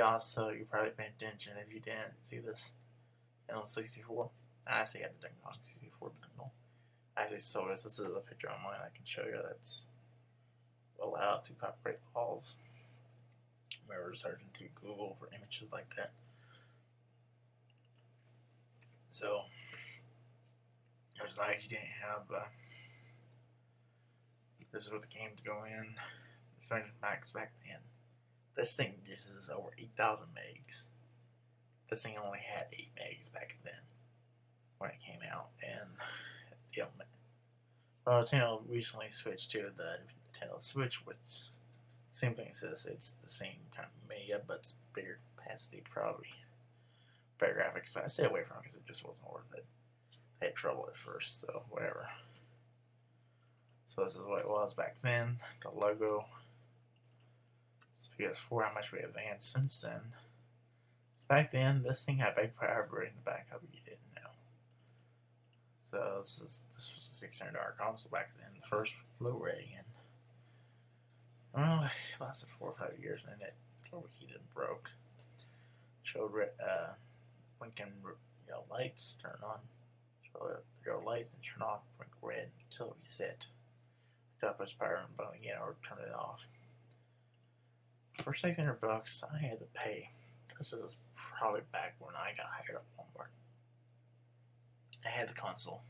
also, you probably paid attention if you didn't see this. N64. I actually had the Donkey Kong 64 bundle. I actually saw this. This is a picture online I can show you that's allowed to copyright laws. Remember searching through Google for images like that. So, it was nice you didn't have uh, this is what the game to go in. This max back then. This thing uses over 8,000 megs. This thing only had 8 megs back then when it came out. And, you know, well, Nintendo recently switched to the Nintendo Switch, which same thing this. It's the same kind of media, but it's bigger capacity, probably better graphics. But I stayed away from it because it just wasn't worth it. I had trouble at first, so whatever. So this is what it was back then. The logo. It's PS4. How much we advanced since then. So back then, this thing had big power in the back of it. You didn't know. So this is this was a six hundred dollar console back then. The first Blu-ray, and well, it lasted four or five years, and it overheated and broke. Showed uh, blinking yellow lights turn on. Show yellow lights and turn off, blink red until it reset. Top push power and button again or turn it off. For 600 bucks, I had to pay. This is probably back when I got hired at Walmart. I had the console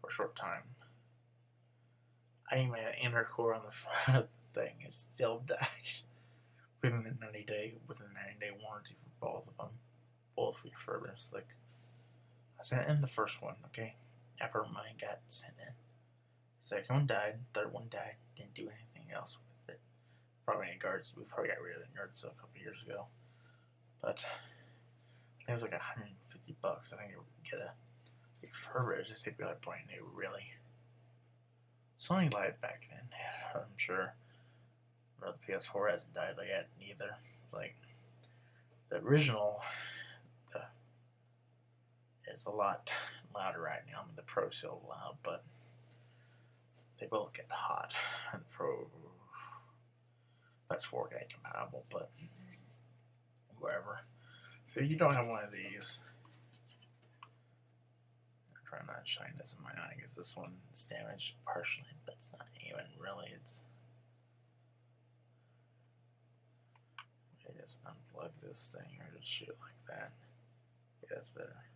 for a short time. I even had an intercore on the front of the thing. It still died within the 90 day within the 90 day warranty for both of them. Both refurbished. Like I sent in the first one, okay? After mine got sent in. Second one died, third one died, didn't do anything else. Probably any guards, we probably got rid of the guards a couple years ago. But it was like 150 bucks. I think you get a refurbished, to be like brand new, really. Sony lied back then, I'm sure. But the PS4 hasn't died yet, neither. Like, the original the, is a lot louder right now. I mean, the Pro still loud, but they both get hot. And Pro, that's 4K compatible, but wherever. So you don't have one of these. I'm trying not to shine this in my eye because this one is damaged partially, but it's not even really. It's just unplug this thing or just shoot like that. Yeah, that's better.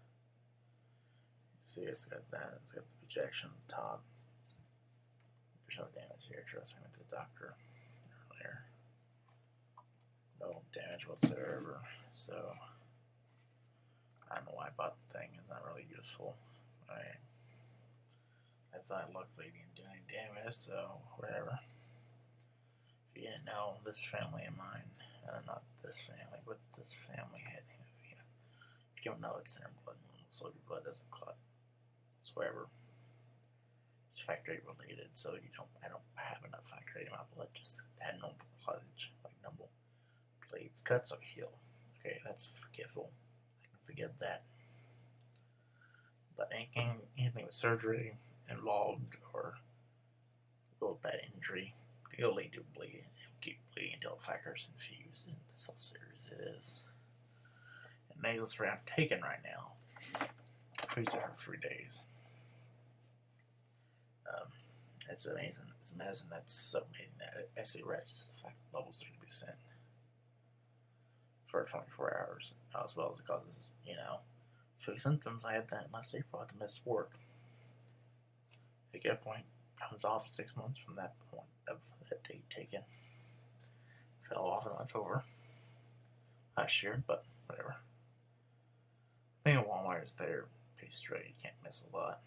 See, it's got that. It's got the projection on the top. There's no damage here. Trust me, to the doctor earlier. Damage whatsoever. So I don't know why I bought the thing. It's not really useful. I I thought luckily didn't do any damage, so whatever. If you didn't know, this family of mine, uh, not this family, but this family had if you don't know it's in their blood, so your blood doesn't clot It's whatever. It's factory related, so you don't I don't have enough factory in my blood, just had no clottage, blades, cuts or heal. Okay, that's forgivable. I can forgive that. But anything anything with surgery involved or go with that injury, it'll lead to bleeding. It'll keep bleeding until the factor's infused, and that's how serious it is. And I'm taking right now. Freeze it for three days. Um, it's amazing. It's amazing. That's so amazing that it actually reaches the fact levels 30% for 24 hours, uh, as well as it causes, you know, flu symptoms. I had that last April. I had to miss work. At that point, comes off six months from that point of that date taken. Fell off in October last year, but whatever. Being a Walmart is there, pretty straight. You can't miss a lot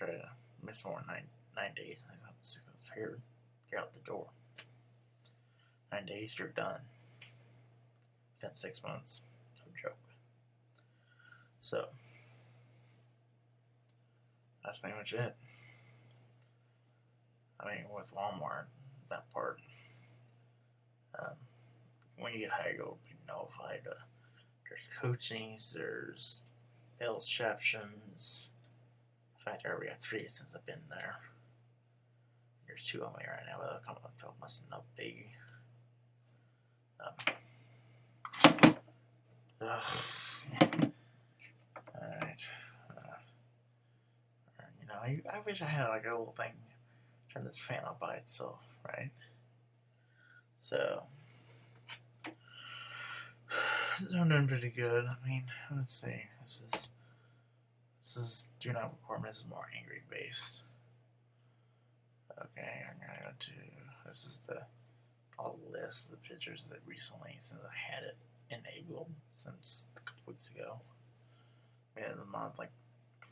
try to miss more than nine, nine days. I got six months. You're out the door. Nine days, you're done. Within six months. No joke. So, that's pretty much it. I mean, with Walmart, that part, um, when you get hired, you'll be notified. Uh, there's coachings, there's exceptions, fact, I already got three since I've been there. There's two on me right now, but they'll come up to must not be. Ugh. Alright. Uh, you know, I, I wish I had like a little thing turn this fan on by itself, right? So, I'm doing pretty good. I mean, let's see. This is this is do not record. This is more angry based. Okay, I'm gonna go to this is the I'll list the pictures that recently since I had it enabled since a couple weeks ago. We had a month like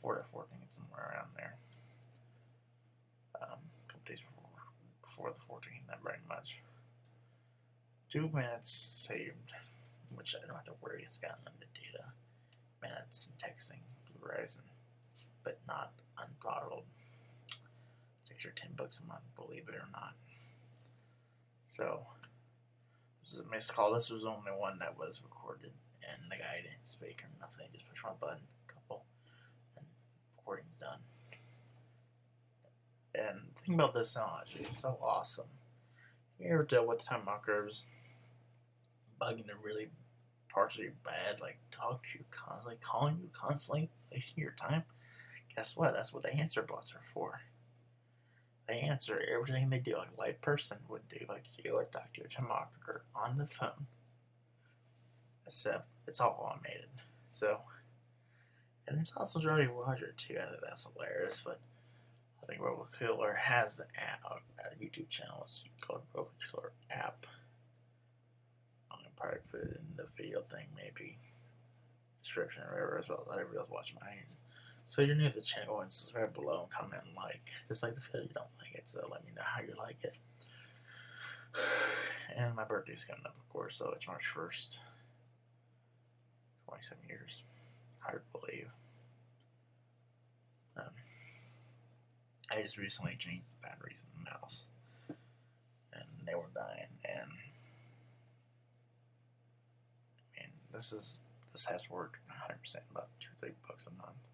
four to fourteen somewhere around there. Um, a couple days before before the 14th, not very much. Two minutes saved, which I don't have to worry. It's got unlimited data, minutes and texting through Verizon, but not unthrottled. Six or ten bucks a month, believe it or not. So this is a missed call. This was the only one that was recorded, and the guy didn't speak or nothing. Just push one button, couple, and recording's done. And the thing about this technology is so awesome. You ever dealt with time markers bugging the really partially bad, like talk to you constantly, calling you constantly, wasting your time? Guess what? That's what the answer bots are for. They answer everything they do like a light person would do, like you would talk to your time on the phone. Except it's all automated. So, and there's also Jolly Roger too. I think that's hilarious, but I think Robot Killer has an app, a YouTube channel. It's called Robot Killer app. I'm gonna probably put it in the video thing, maybe description or whatever as well. Let everybody else watch mine. So you're new to the channel and subscribe below and comment and like. Dislike the video you don't like it, so let me know how you like it. And my birthday's coming up, of course, so it's March 1st. 27 years. Hard to believe. Um, I just recently changed the batteries in the mouse, and they were dying. And I mean, this is this has worked 100 percent, about two three bucks a month.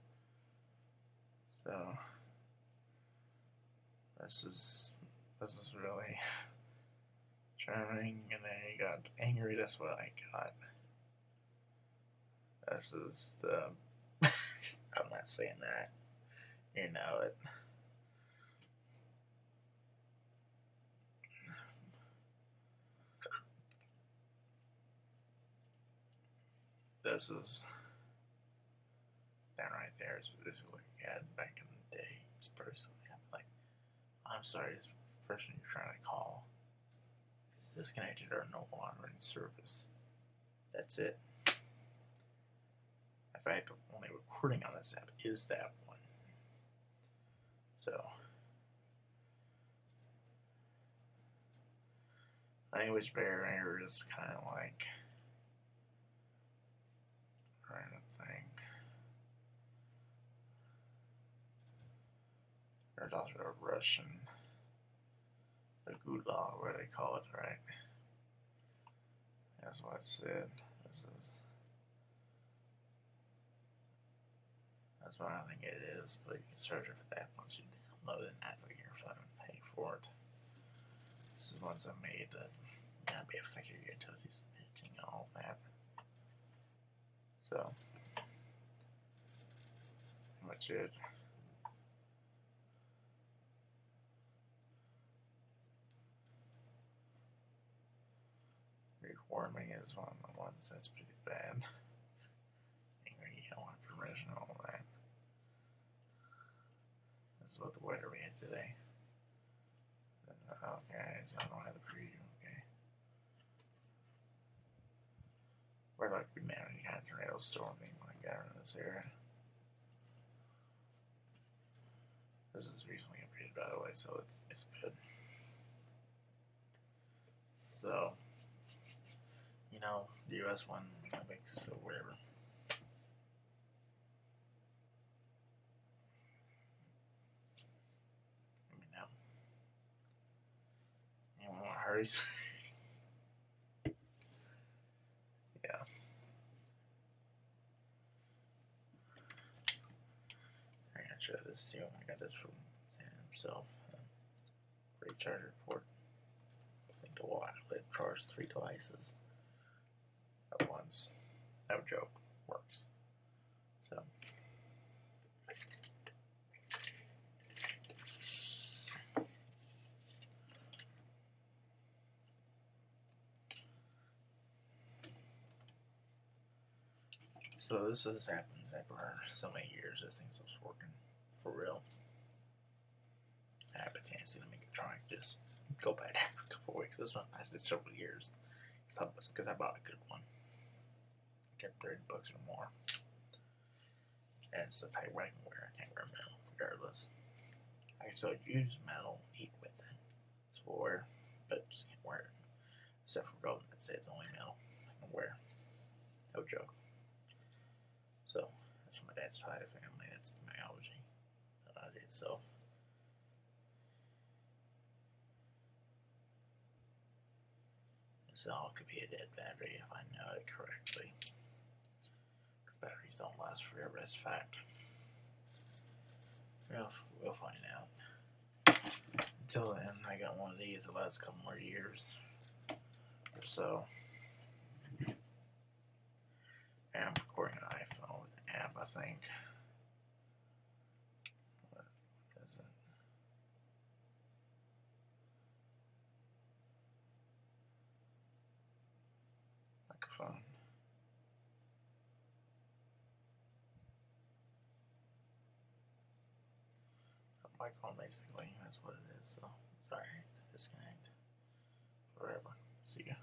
So this is this is really charming, and you got angry. That's what I got. This is the. I'm not saying that. You know it. This is that right there is we had back in the day. Personally I'm like I'm sorry, this person you're trying to call is disconnected or no longer in service. That's it. In fact, the only recording on this app is that one. So language barrier is kind of like trying to think. A Russian, a gulag, where they call it, right? That's what it said. This is. That's what I think it is, but you can search it for that once you download an app on your phone and pay for it. This is ones I made that may not be affected until he's editing and all that. So, that's it. Reforming is one of the ones that's pretty bad. Angry yell information and all that. This is what the weather we had today. Oh, okay, so I don't have the preview, okay. We're like we managed to have tornadoes storming like that in this area. This is recently updated by the way, so it, it's good. So, you know, the US one Olympics or whatever. Let me know. Anyone want hurries? yeah. I'm gonna try this too. I got this from Sam himself. Uh, free charger port. I think the wall outlet charged three devices at once. No joke. Works. So So this has happened after so many years. This thing stops working for real. I have a tendency to make it try just go bad after a couple weeks. This one lasted several years because I bought a good one. Get thirty bucks or more. And it's the type I can wear. I can't wear metal regardless. I can still use metal, eat with it. It's for but just can't wear it. Except for golden, that's say It's the only metal I can wear. No joke. So that's from my dad's side of family. That's the myology that I did. So this all could be a dead battery if I know it correctly. Batteries don't last forever. That's fact. We'll, we'll find out. Until then, I got one of these that lasts a couple more years or so. And I'm recording an iPhone app, I think. What is it? Microphone. Microphone, basically. That's what it is. So, sorry. Disconnect. Whatever. See ya.